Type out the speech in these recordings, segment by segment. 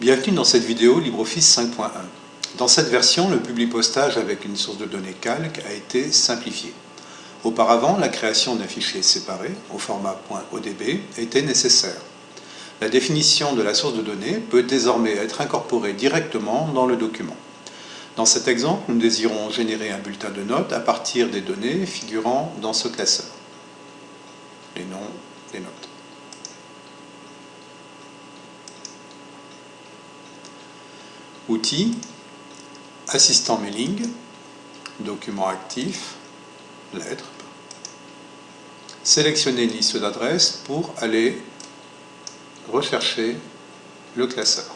Bienvenue dans cette vidéo LibreOffice 5.1. Dans cette version, le publipostage avec une source de données calque a été simplifié. Auparavant, la création d'un fichier séparé, au format .odb, était nécessaire. La définition de la source de données peut désormais être incorporée directement dans le document. Dans cet exemple, nous désirons générer un bulletin de notes à partir des données figurant dans ce classeur. Les noms, les notes. Outils, assistant mailing, document actif, lettres. Sélectionnez liste d'adresses pour aller rechercher le classeur.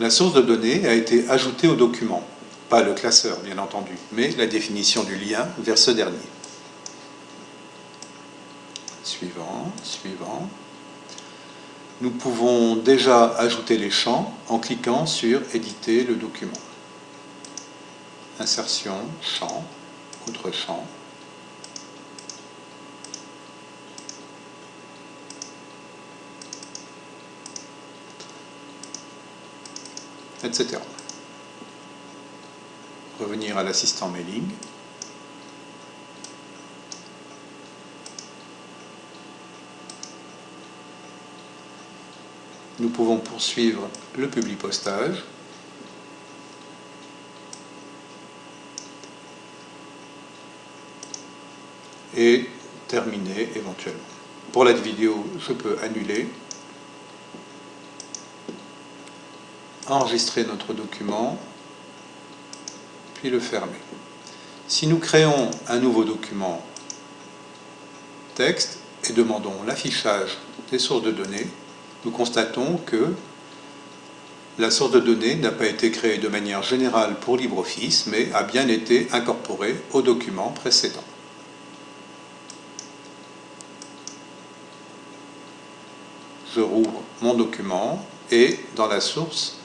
La source de données a été ajoutée au document, pas le classeur bien entendu, mais la définition du lien vers ce dernier. Suivant, suivant nous pouvons déjà ajouter les champs en cliquant sur « Éditer le document ». Insertion, champ, autre champ. etc. Revenir à l'assistant mailing. Nous pouvons poursuivre le publipostage. et terminer éventuellement. Pour la vidéo, je peux annuler, enregistrer notre document, puis le fermer. Si nous créons un nouveau document texte et demandons l'affichage des sources de données, nous constatons que la source de données n'a pas été créée de manière générale pour LibreOffice, mais a bien été incorporée au document précédent. Je rouvre mon document et dans les sources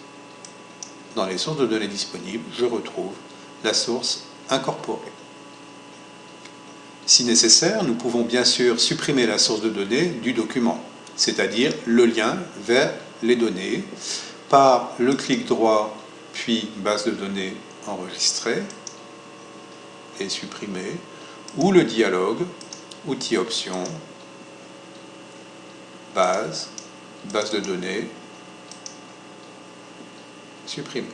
de données disponibles, je retrouve la source incorporée. Si nécessaire, nous pouvons bien sûr supprimer la source de données du document c'est-à-dire le lien vers les données par le clic droit puis base de données enregistrée et supprimée ou le dialogue outils options base base de données supprimée